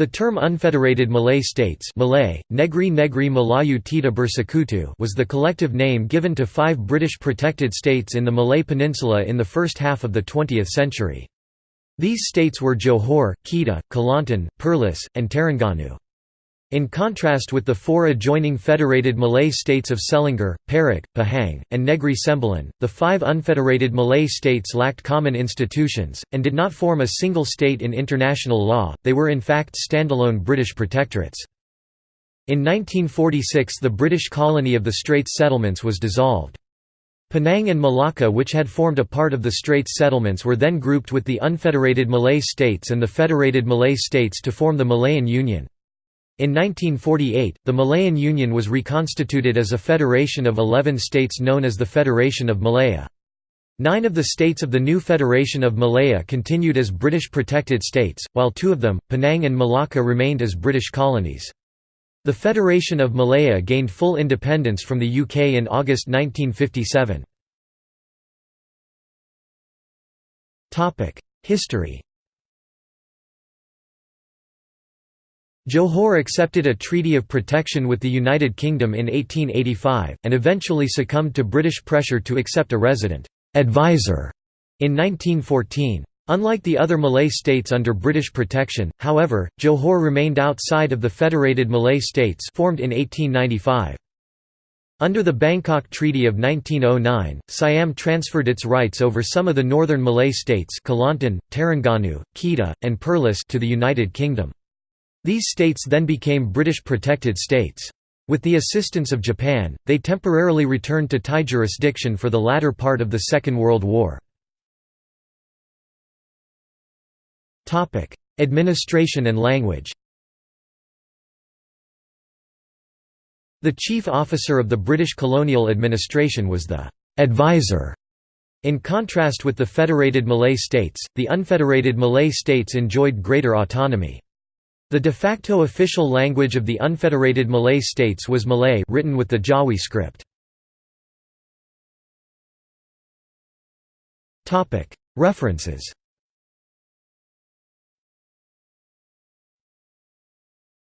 The term Unfederated Malay States Malay, Negri Negri Melayu Tidak Bersekutu was the collective name given to five British protected states in the Malay Peninsula in the first half of the 20th century. These states were Johor, Kedah, Kelantan, Perlis, and Terengganu. In contrast with the four adjoining federated Malay states of Selangor, Perak, Pahang, and Negri Sembilan, the five unfederated Malay states lacked common institutions, and did not form a single state in international law, they were in fact standalone British protectorates. In 1946 the British colony of the Straits Settlements was dissolved. Penang and Malacca which had formed a part of the Straits Settlements were then grouped with the unfederated Malay states and the federated Malay states to form the Malayan Union. In 1948, the Malayan Union was reconstituted as a federation of 11 states known as the Federation of Malaya. Nine of the states of the new Federation of Malaya continued as British protected states, while two of them, Penang and Malacca remained as British colonies. The Federation of Malaya gained full independence from the UK in August 1957. History Johor accepted a treaty of protection with the United Kingdom in 1885, and eventually succumbed to British pressure to accept a resident advisor in 1914. Unlike the other Malay states under British protection, however, Johor remained outside of the Federated Malay States formed in 1895. Under the Bangkok Treaty of 1909, Siam transferred its rights over some of the northern Malay states Kelantan, Terengganu, Kedah, and Perlis to the United Kingdom. These states then became British protected states. With the assistance of Japan, they temporarily returned to Thai jurisdiction for the latter part of the Second World War. Administration and language The chief officer of the British colonial administration was the «advisor». In contrast with the federated Malay states, the unfederated Malay states enjoyed greater autonomy. The de facto official language of the unfederated Malay states was Malay written with the Jawi script. References